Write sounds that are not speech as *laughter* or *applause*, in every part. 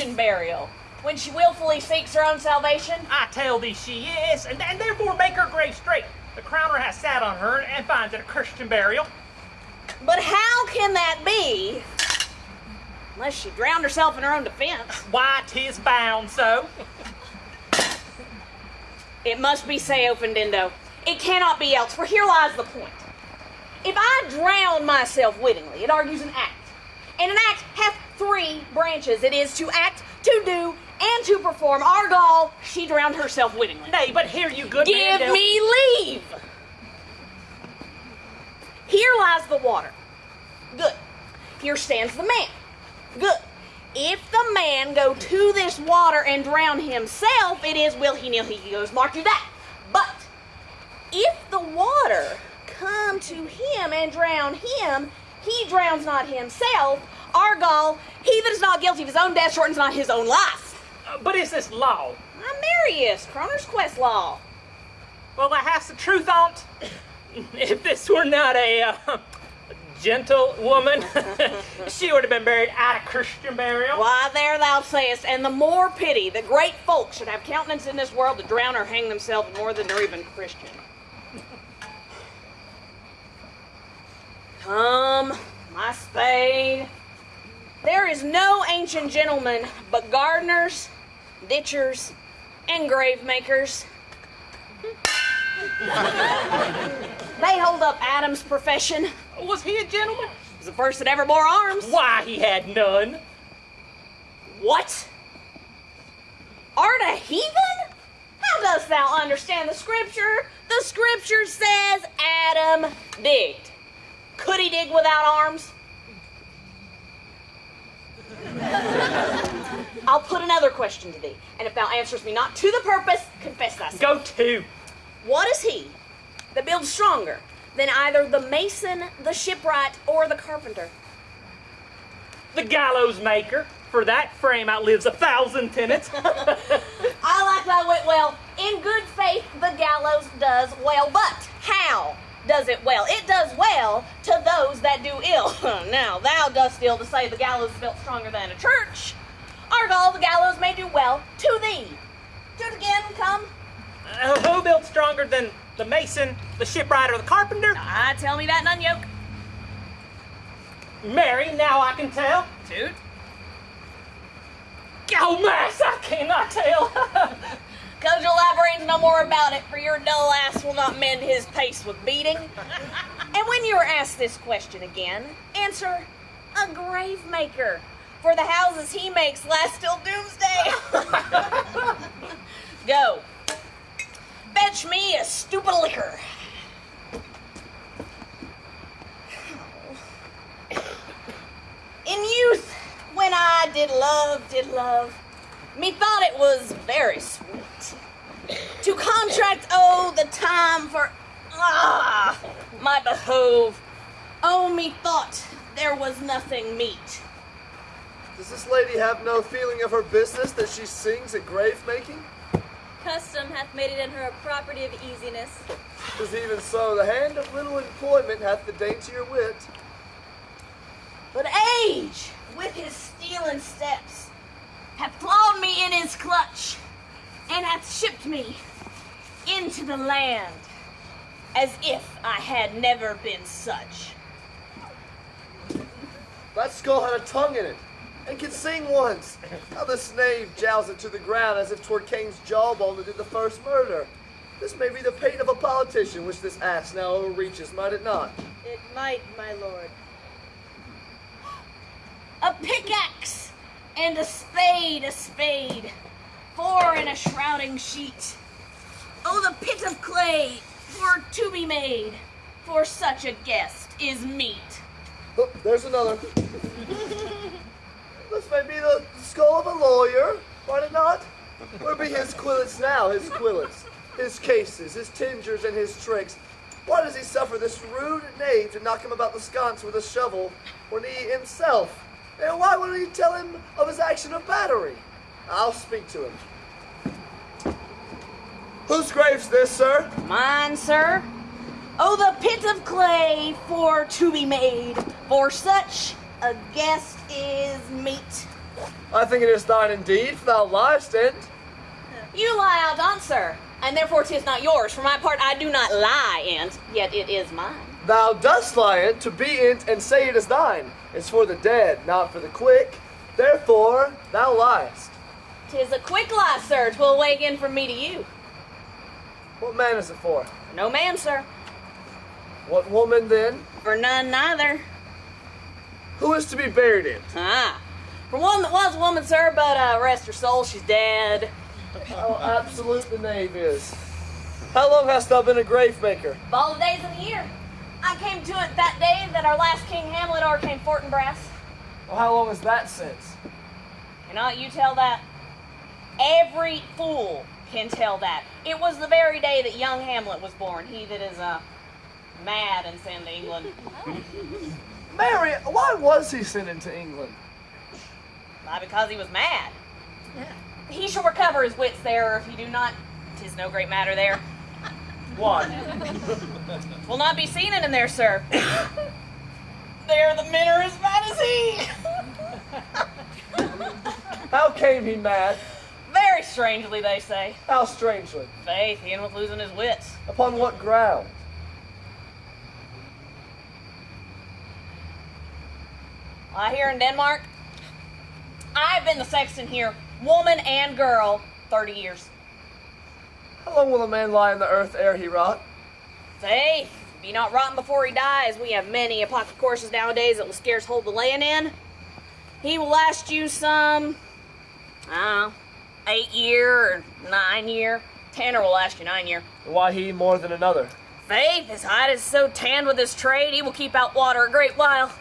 Christian burial when she willfully seeks her own salvation? I tell thee she is, and, and therefore make her grave straight. The crowner has sat on her and finds it a Christian burial. But how can that be? Unless she drowned herself in her own defense. Why, 'tis bound so. It must be se offendendo. It cannot be else, for here lies the point. If I drown myself wittingly, it argues an act. And an act hath three branches. It is to act, to do, and to perform. Argal, she drowned herself wittingly. Nay, but here you good Give man, me leave! Here lies the water. Good. Here stands the man. Good. If the man go to this water and drown himself, it is will he nil he goes. Mark you that. But if the water come to him and drown him, he drowns not himself. Argal, he that is not guilty of his own death shortens not his own life. Uh, but is this law? Marius, Crowner's Quest Law. Well, that has the truth on't. *laughs* If this were not a uh, gentle woman, *laughs* she would have been buried at a Christian burial. Why, there thou sayest, and the more pity that great folk should have countenance in this world to drown or hang themselves more than they're even Christian. Come, my spade. There is no ancient gentleman but gardeners, ditchers, and grave makers. they hold up Adam's profession. Was he a gentleman? He was the first that ever bore arms. Why, he had none. What? Art a heathen? How dost thou understand the scripture? The scripture says Adam digged. Could he dig without arms? I'll put another question to thee, and if thou answers me not to the purpose, confess thyself. Go to. What is he that builds stronger than either the mason, the shipwright, or the carpenter? The gallows maker. For that frame outlives a thousand tenants. *laughs* I like thy wit well. In good faith, the gallows does well, but how does it well? It does well to those that do ill. *laughs* now, thou dost ill to say the gallows is built stronger than a church. Argal, the gallows may do well to thee. Do it again, come. Uh, who built stronger than the mason, the shipwright, or the carpenter? Ah, tell me that, none yoke. Mary, now I can tell. Toot. Oh, mass, I cannot tell. *laughs* Cause you'll elaborate no more about it, for your dull ass will not mend his pace with beating. and when you are asked this question again, answer a grave maker. For the houses he makes last till doomsday. *laughs* Go. Fetch me a stupid liquor. In youth, when I did love, did love, methought it was very sweet to contract oh the time for ah my behove. Oh methought there was nothing meet. Does this lady have no feeling of her business that she sings at grave making? Custom hath made it in her a property of easiness. Tis even so, the hand of little employment hath the daintier wit. But age, with his stealing steps, hath clawed me in his clutch, and hath shipped me into the land as if I had never been such. That skull had a tongue in it, and could sing once. How the knave jows it to the ground as if 'twere Cain's jawbone that did the first murder. This may be the pate of a politician which this ass now overreaches, might it not? It might, my lord. A pickaxe and a spade, a spade, four in a shrouding sheet. Oh, the pit of clay for to be made for such a guest is meet. Oh, there's another. this may be the skull of a lawyer, might it not? Where be his quillets now, his quillets, his cases, his tingers, and his tricks? Why does he suffer this rude knave to knock him about the sconce with a shovel when he himself? And why wouldn't he tell him of his action of battery? I'll speak to him. Whose grave's this, sir? Mine, sir. Oh, the pit of clay for to be made for such a guest is meet. I think it is thine indeed, for thou liest, and You lie out on, sir, and therefore 'tis not yours. For my part, I do not lie, and yet it is mine. thou dost lie in to be in and say it is thine. It's for the dead, not for the quick. Therefore, thou liest. 'Tis a quick lie, sir. 'Twill awaken from me to you. What man is it for? No man, sir. What woman then? For none neither. Who is to be buried in? Ah. For one that was a woman, sir, but uh, rest her soul, she's dead. How absolute the knave is. How long hast thou been a grave maker? Of all the days of the year. I came to it that day that our last King Hamlet overcame Fortinbras. Well, how long is that since? Cannot you tell that? Every fool can tell that. It was the very day that young Hamlet was born. He that is uh, mad and sent to England. *laughs* Mary, why was he sent into England? Why, because he was mad. He shall recover his wits there, or if he do not, tis no great matter there. Why? *laughs* Will not be seen in him there, sir. *coughs* there the men are as mad as he. How came he mad? Very strangely, they say. How strangely? Faith, he was losing his wits. Upon what ground? I here in Denmark, I've been the sexton here, woman and girl, 30 years. How long will a man lie in the earth ere he rot? Faith, be not rotten before he dies. We have many pocket courses nowadays that will scarce hold the laying in. He will last you some, I don't know, eight year or nine year. Tanner will last you nine year. Why he more than another? Faith, his hide is so tanned with his trade, he will keep out water a great while.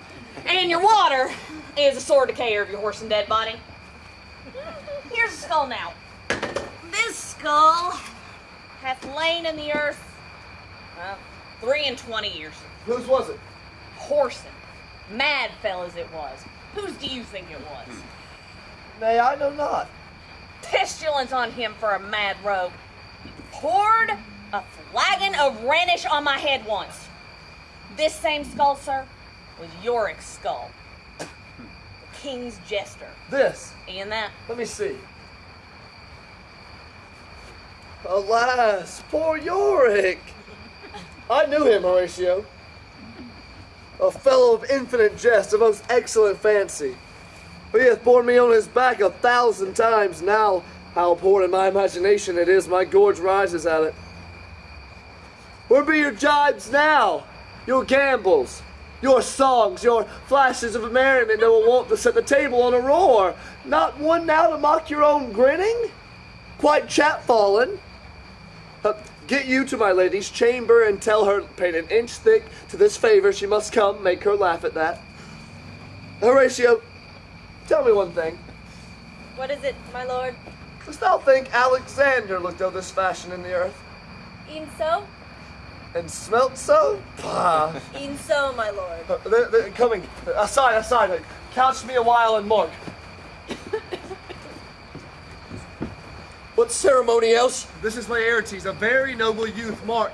And your water is a sore decayer of your horse and dead body. Here's a skull now. This skull hath lain in the earth well, three and twenty years. Whose was it? Whoreson. Mad fell as it was. Whose do you think it was? Nay, I know not. Pestilence on him for a mad rogue. He poured a flagon of Rhenish on my head once. This same skull, sir, was Yorick's skull. The king's jester. This. And that. Let me see. Alas, poor Yorick. *laughs* I knew him, Horatio. A fellow of infinite jest, a most excellent fancy. He hath borne me on his back a thousand times now. How poor in my imagination it is, my gorge rises at it. Where be your jibes now? Your gambols, your songs, your flashes of merriment that will want to set the table on a roar? Not one now to mock your own grinning? Quite chapfallen. Uh, get you to my lady's chamber and tell her, paint an inch thick to this favor, she must come, make her laugh at that. Horatio, tell me one thing. What is it, my lord? Dost thou think Alexander looked of this fashion in the earth? E'en so? And smelt so? Pah. E'en so, my lord. Uh, they're, they're coming. Aside, aside. Couch me a while and mark. *laughs* What ceremony else? This is Laertes, a very noble youth, Mark.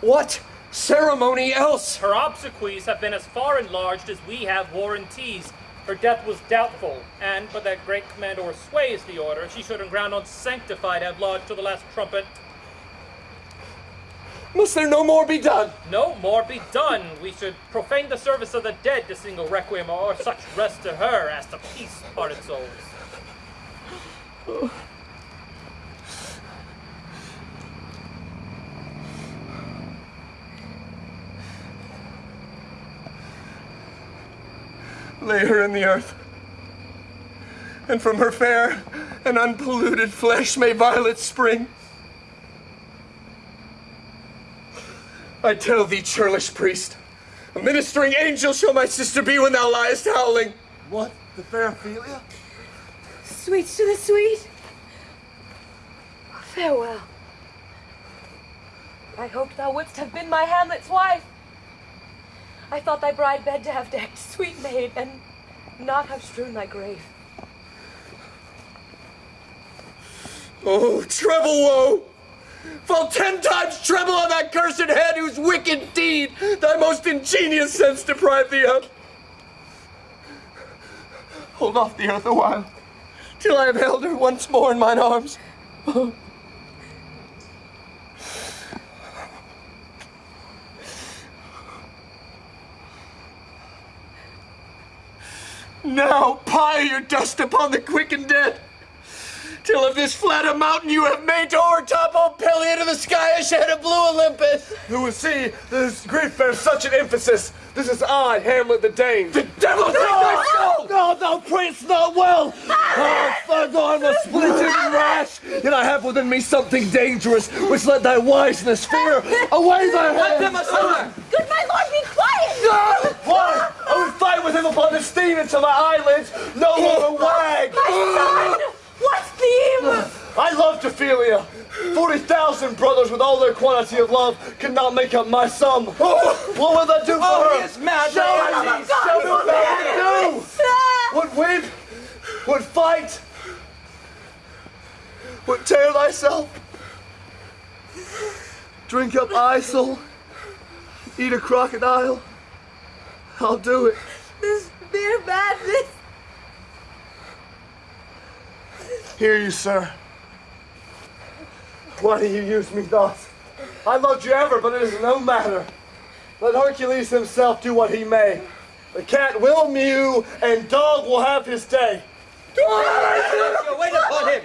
What ceremony else? Her obsequies have been as far enlarged as we have warranties. Her death was doubtful, and but that great commandor sways the order, she should in ground unsanctified have lodged to the last trumpet. Must there no more be done? No more be done. We should profane the service of the dead to sing a requiem or such rest to her as to peace parted souls. Oh, Lay her in the earth. And from her fair and unpolluted flesh may violets spring. I tell thee, churlish priest, a ministering angel shall my sister be when thou liest howling. What? The fair Ophelia? Sweets to the sweet. Farewell. I hoped thou wouldst have been my Hamlet's wife. I thought thy bride bed to have decked, sweet maid, and not have strewn thy grave. Oh, treble woe! Fall ten times treble on that cursed head whose wicked deed thy most ingenious sense deprived thee of. hold off the earth a while, till I have held her once more in mine arms. Oh, Now pile your dust upon the quick and dead, till of this flat a mountain you have made to o'ertop all Pelion to the sky a shed of blue Olympus. Who will see this grief bears such an emphasis? This is I, Hamlet the Dane. The devil take thy soul! No, thou prince, not well. Oh, fuck, though I'm a splendid and rash, yet I have within me something dangerous, which let thy wiseness fear. *laughs* Away thy hand! aside! Ah. Good my lord, be quiet! No! Why? I would fight with him upon the steam until my eyelids no longer wag. *laughs* My son! What theme? I love Ophelia. Forty thousand brothers with all their quantity of love could not make up my sum. *laughs* Oh. What will that do for Oh, her? he is mad! Show Lady. Oh, me, what do. Would weep, would fight, would tear thyself, drink up Isel, eat a crocodile. I'll do it. This mere madness. Hear you, sir. Why do you use me thus? I loved you ever, but it is no matter. Let Hercules himself do what he may. The cat will mew, and dog will have his day. Wait upon him!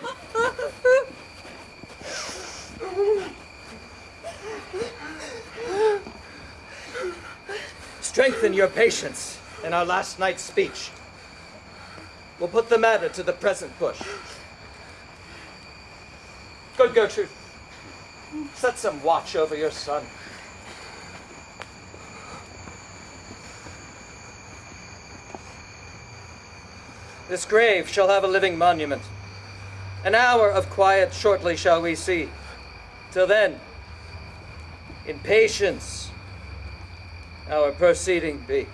Strengthen your patience in our last night's speech. We'll put the matter to the present push. Good Gertrude, set some watch over your son. This grave shall have a living monument. An hour of quiet shortly shall we see. Till then, in patience, our proceeding be.